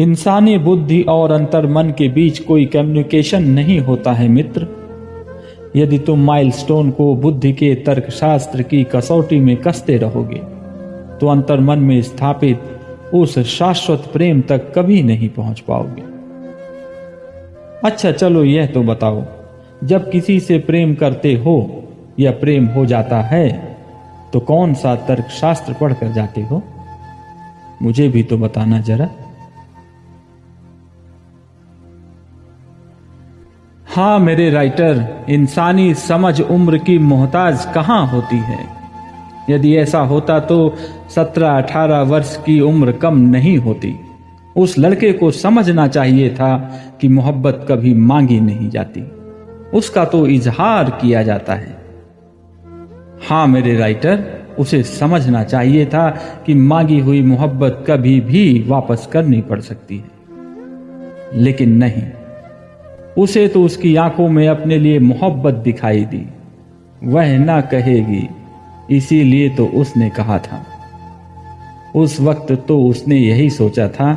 इंसानी बुद्धि और अंतर्मन के बीच कोई कम्युनिकेशन नहीं होता है, मित्र। यदि तुम माइलस्टोन को बुद्धि के तर्कशास्त्र की कसौटी में कसते रहोगे तो अंतर्मन में स्थापित उस शाश्वत प्रेम तक कभी नहीं पहुँच पाओगे। अच्छा चलो यह तो बताओ, जब किसी से प्रेम करते हो या प्रेम हो जाता है तो कौन सा तर्कशास्त्र पढ़कर जाते हो? मुझे भी तो बताना जरा। हाँ मेरे राइटर इंसानी समझ उम्र की मोहताज कहाँ होती है? यदि ऐसा होता तो सत्रह अठारह वर्ष की उम्र कम नहीं होती। उस लड़के को समझना चाहिए था कि मोहब्बत कभी मांगी नहीं जाती। उसका तो इजहार किया जाता है। हाँ मेरे राइटर उसे समझना चाहिए था कि मांगी हुई मोहब्बत कभी भी वापस करनी पड़ सकती है। लेकिन नहीं। उसे तो उसकी आँखों में अपने लिए मोहब्बत दिखाई दी। वह ना कहेगी, इसीलिए तो उसने कहा था। उस वक्त तो उसने यही सोचा था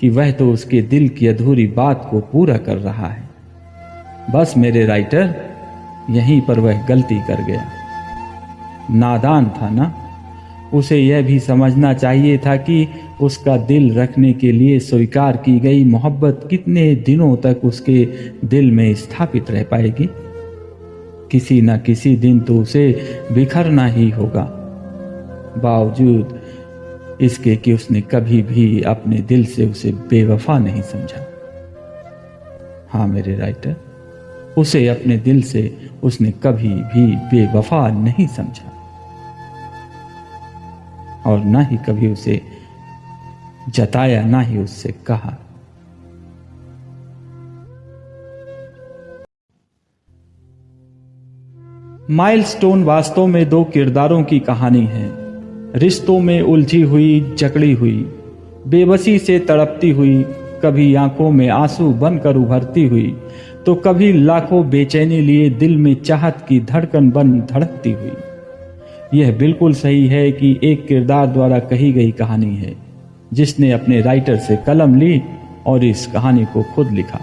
कि वह तो उसके दिल की अधूरी बात को पूरा कर रहा है। बस मेरे राइटर, यहीं पर वह गलती कर गया। नादान था ना? उसे यह भी समझना चाहिए था कि उसका दिल रखने के लिए स्वीकार की गई मोहब्बत कितने दिनों तक उसके दिल में स्थापित रह पाएगी? किसी न किसी दिन तो उसे बिखरना ही होगा। बावजूद इसके कि उसने कभी भी अपने दिल से उसे बेवफा नहीं समझा। हाँ मेरे राइटर, उसे अपने दिल से उसने कभी भी बेवफा नहीं समझा। और ना ही कभी उसे जताया ना ही उससे कहा। माइलस्टोन वास्तव में दो किरदारों की कहानी है। रिश्तों में उलझी हुई, जकड़ी हुई, बेबसी से तड़पती हुई, कभी आँखों में आँसू बनकर उभरती हुई तो कभी लाखों बेचैनी लिए दिल में चाहत की धड़कन बन धड़कती हुई। यह बिल्कुल सही है कि एक किरदार द्वारा कही गई कहानी है। जिसने अपने राइटर से कलम ली और इस कहानी को खुद लिखा।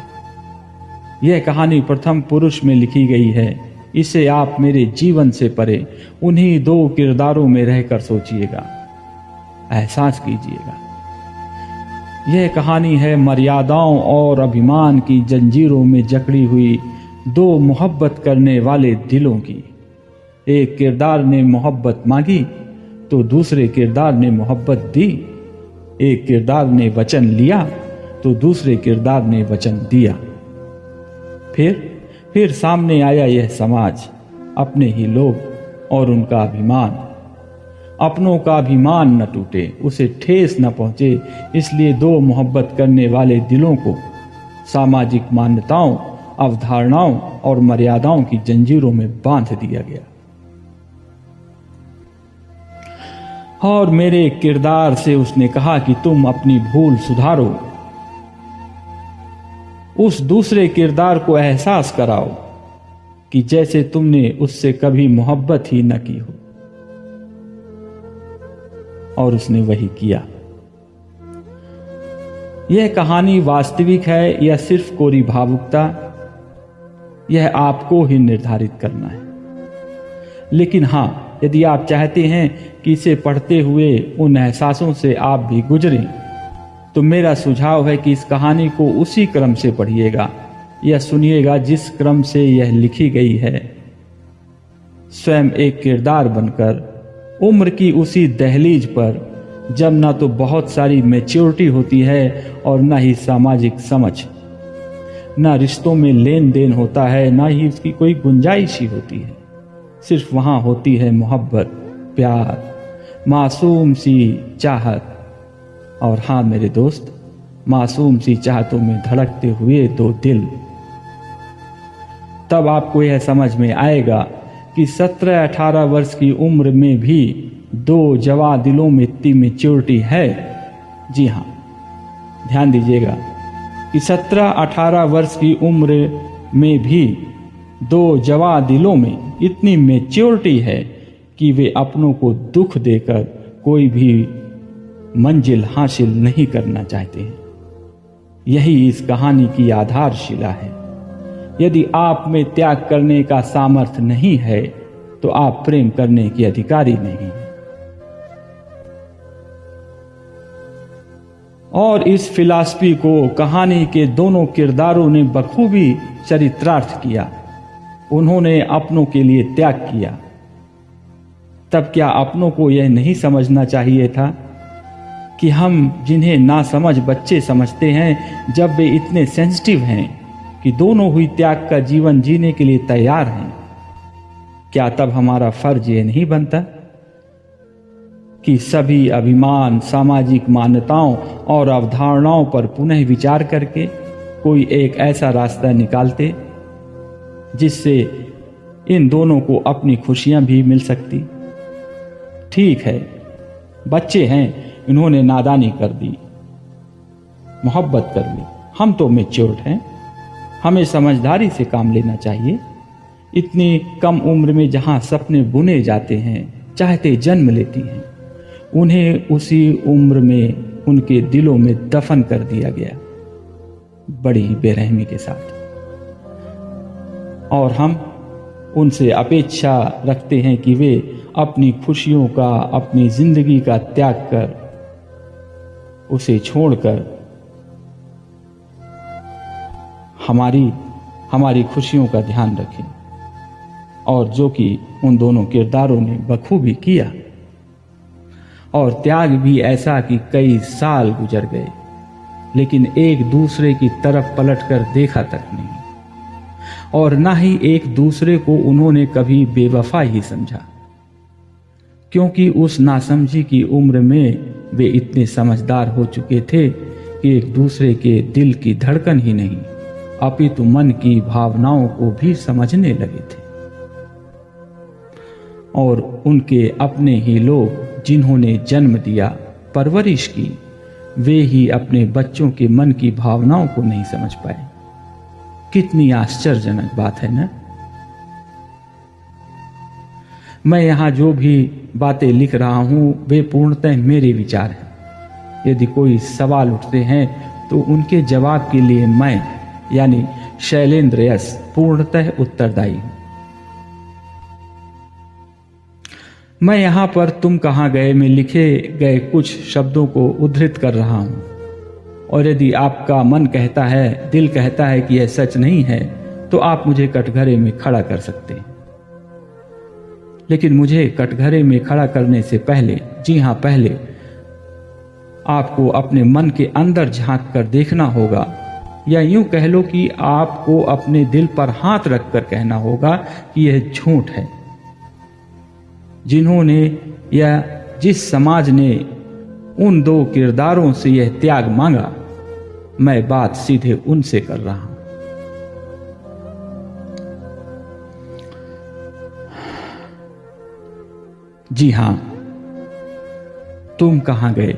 यह कहानी प्रथम पुरुष में लिखी गई है। इसे आप मेरे जीवन से परे, उन्हीं दो किरदारों में रहकर सोचिएगा। एहसास कीजिएगा। यह कहानी है मर्यादाओं और अभिमान की जंजीरों में जकड़ी हुई, दो मोहब्बत करने वाले दिलों की। एक किरदार ने मोहब्बत मांगी तो दूसरे किरदार ने मोहब्बत दी। एक किरदार ने वचन लिया तो दूसरे किरदार ने वचन दिया। फिर फिर सामने आया यह समाज, अपने ही लोग और उनका अभिमान। अपनों का अभिमान न टूटे, उसे ठेस न पहुँचे, इसलिए दो मोहब्बत करने वाले दिलों को, सामाजिक मान्यताओं, अवधारणाओं और मर्यादाओं की जंजीरों में बाँध दिया गया। और मेरे किरदार से उसने कहा कि तुम अपनी भूल सुधारो। उस दूसरे किरदार को एहसास कराओ कि जैसे तुमने उससे कभी मोहब्बत ही न की हो। और उसने वही किया। यह कहानी वास्तविक है या सिर्फ़ कोरी भावुकता? यह आपको ही निर्धारित करना है। लेकिन हाँ यदि आप चाहते हैं कि इसे पढ़ते हुए उन एहसासों से आप भी गुजरें तो मेरा सुझाव है कि इस कहानी को उसी क्रम से पढ़िएगा, या सुनिएगा जिस क्रम से यह लिखी गई है। स्वयं एक किरदार बनकर, उम्र की उसी दहलीज पर, जब ना तो बहुत सारी मेच्योरिटी होती है और ना ही सामाजिक समझ। ना रिश्तों में लेन देन होता है, ना ही उसकी कोई गुंजाइश ही होती है। सिर्फ़ वहाँ होती है मोहब्बत, प्यार, मासूम सी चाहत। और हाँ मेरे दोस्त, मासूम सी चाहतों में धड़कते हुए दो दिल। तब आपको यह समझ में आएगा कि सत्रह अठारह वर्ष की उम्र में भी दो जवा दिलों में इतनी मेच्योरिटी है। जी हाँ ध्यान दीजिएगा कि सत्रह अठारह वर्ष की उम्र में भी दो जवा दिलों में इतनी मेच्योरिटी है कि वे अपनों को दुख देकर कोई भी मंजिल हासिल नहीं करना चाहते हैं। यही इस कहानी की आधारशिला है। यदि आप में त्याग करने का सामर्थ्य नहीं है तो आप प्रेम करने के अधिकारी नहीं हैं। और इस फिलासफी को कहानी के दोनों किरदारों ने बखूबी चरित्रार्थ किया। उन्होंने अपनों के लिए त्याग किया। तब क्या अपनों को यह नहीं समझना चाहिए था कि हम जिन्हें ना समझ बच्चे समझते हैं, जब वे इतने सेंसिटिव हैं कि दोनों हुई त्याग का जीवन जीने के लिए तैयार हैं, क्या तब हमारा फ़र्ज़ ये नहीं बनता कि सभी अभिमान, सामाजिक मान्यताओं और अवधारणाओं पर पुनः विचार करके कोई एक ऐसा रास्ता निकालते जिससे इन दोनों को अपनी खुशियाँ भी मिल सकती। ठीक है, बच्चे हैं, इन्होंने नादानी कर दी। मोहब्बत कर ली। हम तो मेच्योर्ड हैं। हमें समझदारी से काम लेना चाहिए। इतनी कम उम्र में जहाँ सपने बुने जाते हैं, चाहते जन्म लेती हैं, उन्हें उसी उम्र में उनके दिलों में दफन कर दिया गया। बड़ी बेरहमी के साथ। और हम उनसे अपेक्षा रखते हैं कि वे अपनी खुशियों का, अपनी ज़िंदगी का त्याग कर उसे छोड़कर हमारी हमारी खुशियों का ध्यान रखें। और जो कि उन दोनों किरदारों ने बखूबी किया। और त्याग भी ऐसा कि कई साल गुजर गए, लेकिन एक दूसरे की तरफ़ पलटकर देखा तक नहीं। और ना ही एक दूसरे को उन्होंने कभी बेवफा ही समझा। क्योंकि उस नासमझी की उम्र में वे इतने समझदार हो चुके थे कि एक दूसरे के दिल की धड़कन ही नहीं, अपितु मन की भावनाओं को भी समझने लगे थे। और उनके अपने ही लोग जिन्होंने जन्म दिया, परवरिश की, वे ही अपने बच्चों के मन की भावनाओं को नहीं समझ पाए। कितनी आश्चर्यजनक बात है ना? मैं यहाँ जो भी बातें लिख रहा हूँ, वे पूर्णतः मेरे विचार हैं। यदि कोई सवाल उठते हैं तो उनके जवाब के लिए मैं, यानी शैलेंद्र यस पूर्णतः उत्तरदायी हूँ। मैं यहाँ पर तुम कहाँ गए में लिखे गए कुछ शब्दों को उद्धृत कर रहा हूँ। और यदि आपका मन कहता है, दिल कहता है कि यह सच नहीं है तो आप मुझे कटघरे में खड़ा कर सकते हैं। लेकिन मुझे कटघरे में खड़ा करने से पहले, जी हाँ, पहले आपको अपने मन के अंदर झाँक कर देखना होगा, या यूँ कह लो कि आपको अपने दिल पर हाथ रखकर कहना होगा कि यह झूठ है। जिन्होंने या जिस समाज ने उन दो किरदारों से यह त्याग मांगा। मैं बात सीधे उनसे कर रहा हूँ। जी हाँ, तुम कहाँ गए?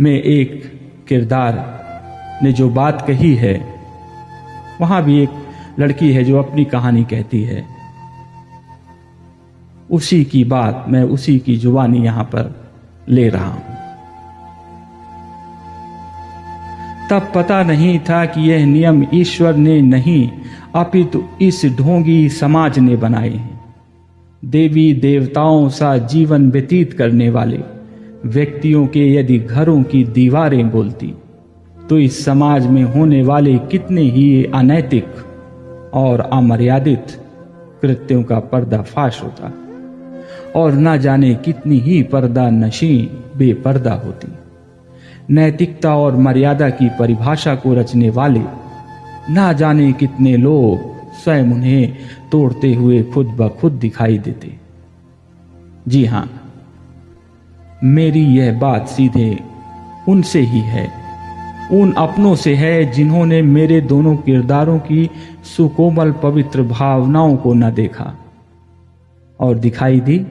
में एक किरदार ने जो बात कही है, वहाँ भी एक लड़की है जो अपनी कहानी कहती है। उसी की बात मैं उसी की जुबानी यहाँ पर ले रहा हूँ। तब पता नहीं था कि यह नियम ईश्वर ने नहीं, अपितु इस ढोंगी समाज ने बनाए हैं। देवी देवताओं सा जीवन व्यतीत करने वाले व्यक्तियों के यदि घरों की दीवारें बोलती तो इस समाज में होने वाले कितने ही अनैतिक और अमर्यादित कृत्यों का पर्दाफाश होता। और न जाने कितनी ही पर्दा नशी बेपर्दा होती। नैतिकता और मर्यादा की परिभाषा को रचने वाले, ना जाने कितने लोग स्वयं उन्हें तोड़ते हुए खुद ब खुद दिखाई देते। जी हाँ, मेरी यह बात सीधे उनसे ही है। उन अपनों से है जिन्होंने मेरे दोनों किरदारों की सुकोमल पवित्र भावनाओं को न देखा और दिखाई दी।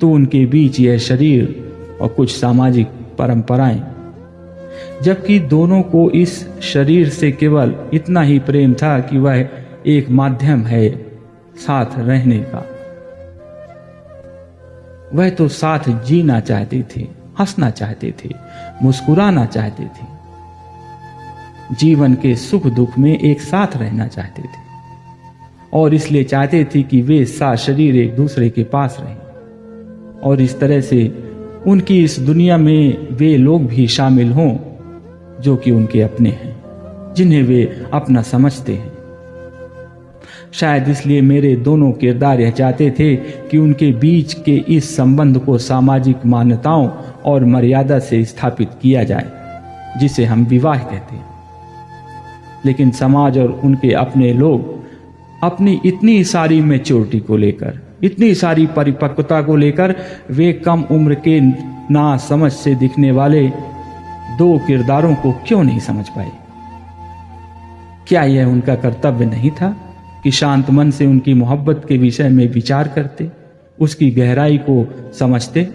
तो उनके बीच यह शरीर और कुछ सामाजिक परंपराएँ। जबकि दोनों को इस शरीर से केवल इतना ही प्रेम था कि वह एक माध्यम है, साथ रहने का। वह तो साथ जीना चाहती थी, हंसना चाहते थे, मुस्कुराना चाहते थे। जीवन के सुख दुख में एक साथ रहना चाहते थे और इसलिए चाहते थे कि वे सा शरीर एक दूसरे के पास रहें। और इस तरह से उनकी इस दुनिया में वे लोग भी शामिल हों जो कि उनके अपने हैं, जिन्हें वे अपना समझते हैं। शायद इसलिए मेरे दोनों किरदार यह चाहते थे कि उनके बीच के इस संबंध को सामाजिक मान्यताओं और मर्यादा से स्थापित किया जाए, जिसे हम विवाह कहते हैं। लेकिन समाज और उनके अपने लोग अपनी इतनी सारी मेच्योरिटी को लेकर इतनी सारी परिपक्वता को लेकर वे कम उम्र के ना समझ से दिखने वाले दो किरदारों को क्यों नहीं समझ पाए? क्या यह उनका कर्तव्य नहीं था कि शांत मन से उनकी मोहब्बत के विषय में विचार करते, उसकी गहराई को समझते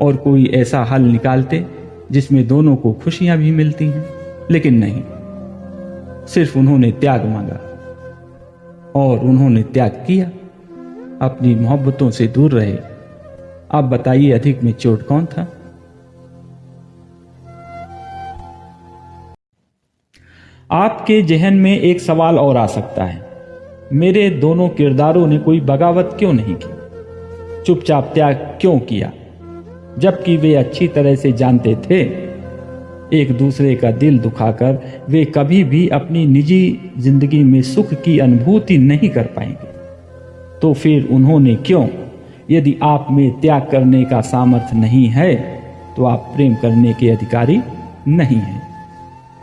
और कोई ऐसा हल निकालते जिसमें दोनों को खुशियाँ भी मिलती हैं? लेकिन नहीं, सिर्फ़ उन्होंने त्याग मांगा और उन्होंने त्याग किया। अपनी मोहब्बतों से दूर रहे। आप बताइए, अधिक में चोट कौन था? आपके जहन में एक सवाल और आ सकता है। मेरे दोनों किरदारों ने कोई बगावत क्यों नहीं की? चुपचाप त्याग क्यों किया? जबकि वे अच्छी तरह से जानते थे। एक दूसरे का दिल दुखाकर वे कभी भी अपनी निजी ज़िंदगी में सुख की अनुभूति नहीं कर पाएँगे। तो फिर उन्होंने क्यों? यदि आप में त्याग करने का सामर्थ्य नहीं है तो आप प्रेम करने के अधिकारी नहीं हैं।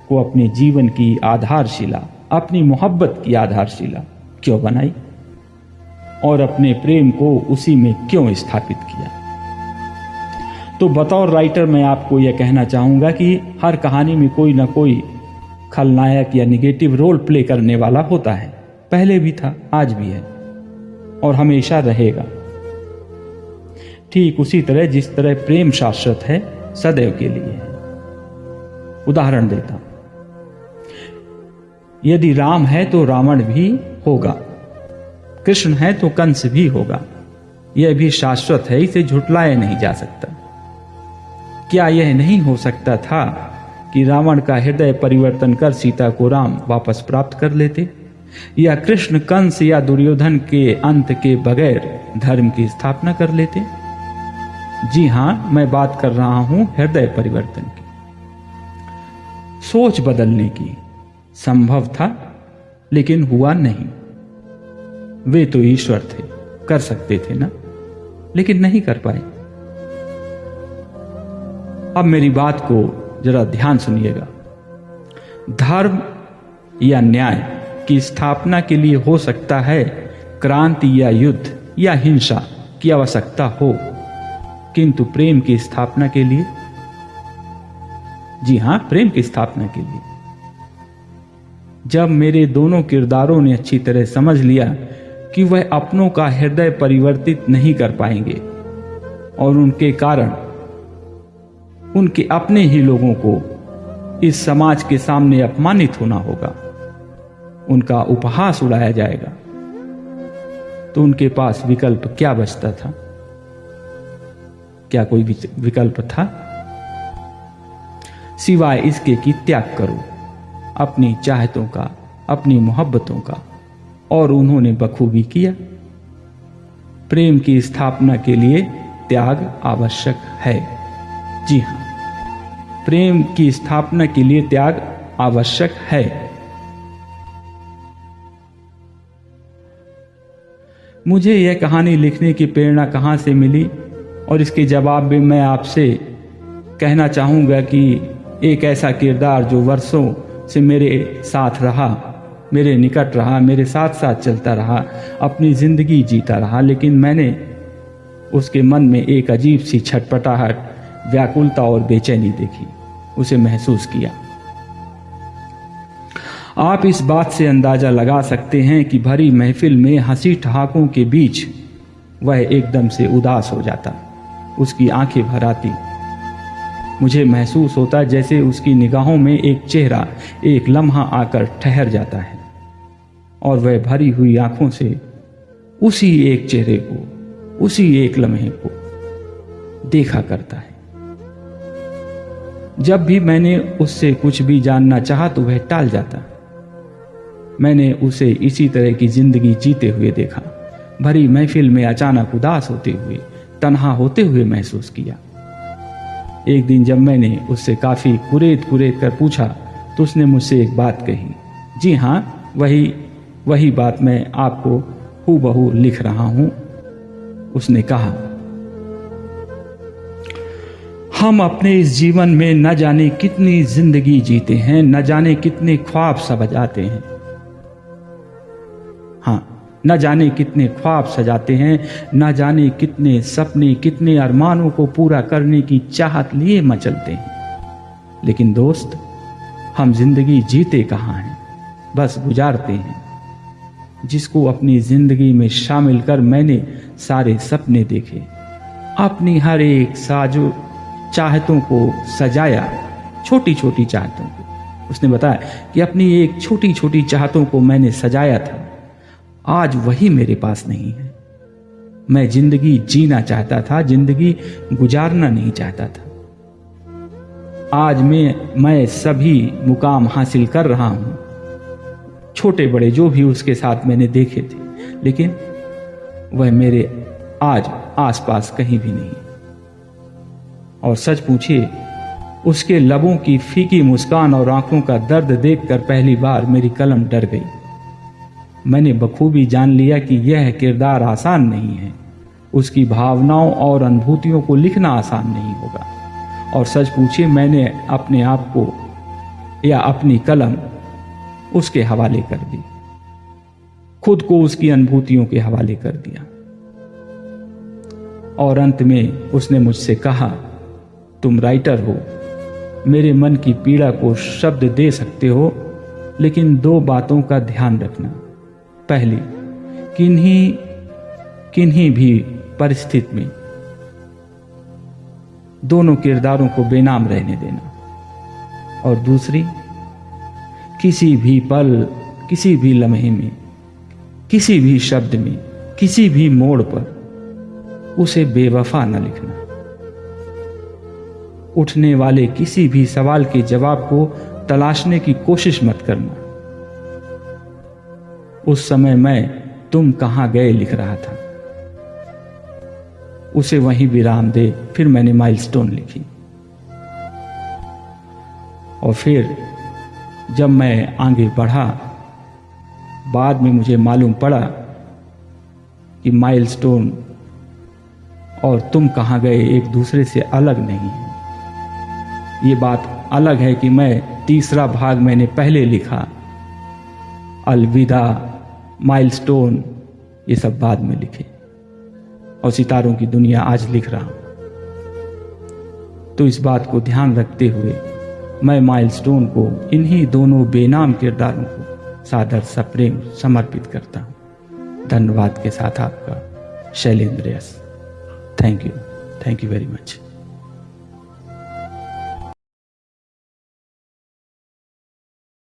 को अपने जीवन की आधारशिला, अपनी मोहब्बत की आधारशिला क्यों बनाई? और अपने प्रेम को उसी में क्यों स्थापित किया? तो बतौर राइटर मैं आपको यह कहना चाहूँगा कि हर कहानी में कोई ना कोई खलनायक या निगेटिव रोल प्ले करने वाला होता है। पहले भी था, आज भी है। और हमेशा रहेगा। ठीक उसी तरह जिस तरह प्रेम शाश्वत है, सदैव के लिए। है उदाहरण देता यदि राम है तो रावण भी होगा। कृष्ण है तो कंस भी होगा। यह भी शाश्वत है, इसे झुटलाया नहीं जा सकता। क्या यह नहीं हो सकता था कि रावण का हृदय परिवर्तन कर सीता को राम वापस प्राप्त कर लेते? या कृष्ण कंस या दुर्योधन के अंत के बगैर धर्म की स्थापना कर लेते? जी हाँ, मैं बात कर रहा हूँ हृदय परिवर्तन की। सोच बदलने की। संभव था, लेकिन हुआ नहीं। वे तो ईश्वर थे, कर सकते थे ना? लेकिन नहीं कर पाए। अब मेरी बात को जरा ध्यान सुनिएगा। धर्म या न्याय की स्थापना के लिए हो सकता है, क्रांति या युद्ध या हिंसा की आवश्यकता हो। किंतु प्रेम की स्थापना के लिए? जी हाँ, प्रेम की स्थापना के लिए। जब मेरे दोनों किरदारों ने अच्छी तरह समझ लिया कि वह अपनों का हृदय परिवर्तित नहीं कर पाएँगे और उनके कारण उनके अपने ही लोगों को इस समाज के सामने अपमानित होना होगा। उनका उपहास उड़ाया जाएगा। तो उनके पास विकल्प क्या बचता था? क्या कोई विकल्प था? सिवाय इसके कि त्याग करो, अपनी चाहतों का, अपनी मोहब्बतों का, और उन्होंने बखूबी किया। प्रेम की स्थापना के लिए त्याग आवश्यक है। जी हाँ, प्रेम की स्थापना के लिए त्याग आवश्यक है। मुझे यह कहानी लिखने की प्रेरणा कहाँ से मिली? और इसके जवाब में मैं आपसे कहना चाहूँगा कि एक ऐसा किरदार जो वर्षों से मेरे साथ रहा, मेरे निकट रहा, मेरे साथ साथ चलता रहा, अपनी ज़िंदगी जीता रहा, लेकिन मैंने उसके मन में एक अजीब सी छटपटाहट, व्याकुलता और बेचैनी देखी, उसे महसूस किया। आप इस बात से अंदाज़ा लगा सकते हैं कि भरी महफिल में हँसी ठहाकों के बीच वह एकदम से उदास हो जाता। उसकी आँखें भर आती। मुझे महसूस होता जैसे उसकी निगाहों में एक चेहरा, एक लम्हा आकर ठहर जाता है और वह भरी हुई आँखों से उसी एक चेहरे को, उसी एक लम्हे को देखा करता है। जब भी मैंने उससे कुछ भी जानना चाहा तो वह टाल जाता। मैंने उसे इसी तरह की ज़िंदगी जीते हुए देखा। भरी महफिल में अचानक उदास होते हुए, तनहा होते हुए महसूस किया। एक दिन जब मैंने उससे काफ़ी कुरेद कुरेद कर पूछा तो उसने मुझसे एक बात कही। जी हाँ वही वही बात मैं आपको हु बहू लिख रहा हूँ। उसने कहा। हम अपने इस जीवन में न जाने कितनी ज़िंदगी जीते हैं, न जाने कितने ख्वाब सजाते हैं हाँ। न जाने कितने ख्वाब सजाते हैं, न जाने कितने सपने, कितने अरमानों को पूरा करने की चाहत लिए मचलते हैं। लेकिन दोस्त, हम ज़िंदगी जीते कहाँ हैं? बस गुजारते हैं। जिसको अपनी ज़िंदगी में शामिल कर मैंने सारे सपने देखे। अपनी हर एक साजो चाहतों को सजाया छोटी छोटी चाहतों को। उसने बताया कि अपनी एक छोटी छोटी चाहतों को मैंने सजाया था। आज वही मेरे पास नहीं है। मैं ज़िंदगी जीना चाहता था, ज़िंदगी गुजारना नहीं चाहता था। आज मैं मैं सभी मुकाम हासिल कर रहा हूँ। छोटे बड़े जो भी उसके साथ मैंने देखे थे, लेकिन वह मेरे आज आसपास कहीं भी नहीं। और सच पूछिए, उसके लबों की फीकी मुस्कान और आँखों का दर्द देखकर पहली बार मेरी कलम डर गई। मैंने बखूबी जान लिया कि यह किरदार आसान नहीं है। उसकी भावनाओं और अनुभूतियों को लिखना आसान नहीं होगा। और सच पूछिए, मैंने अपने आप को या अपनी कलम उसके हवाले कर दी। खुद को उसकी अनुभूतियों के हवाले कर दिया। और अंत में उसने मुझसे कहा, तुम राइटर हो। मेरे मन की पीड़ा को शब्द दे सकते हो, लेकिन दो बातों का ध्यान रखना। पहली, किन्हीं किन्हीं भी परिस्थिति में। दोनों किरदारों को बेनाम रहने देना। और दूसरी, किसी भी पल, किसी भी लम्हे में, किसी भी शब्द में, किसी भी मोड़ पर उसे बेवफा न लिखना। उठने वाले किसी भी सवाल के जवाब को तलाशने की कोशिश मत करना। उस समय मैं तुम कहाँ गए लिख रहा था। उसे वहीं विराम दे फिर मैंने माइलस्टोन लिखी। और फिर जब मैं आगे बढ़ा, बाद में मुझे मालूम पड़ा कि माइलस्टोन और तुम कहाँ गए एक दूसरे से अलग नहीं है। ये बात अलग है कि मैं तीसरा भाग मैंने पहले लिखा, अलविदा। माइलस्टोन ये सब बाद में लिखे। और सितारों की दुनिया आज लिख रहा हूँ। तो इस बात को ध्यान रखते हुए मैं माइलस्टोन को इन्हीं दोनों बेनाम किरदारों को सादर सप्रेम समर्पित करता हूँ। धन्यवाद के साथ आपका Shailendra yes. Thank you thank you very much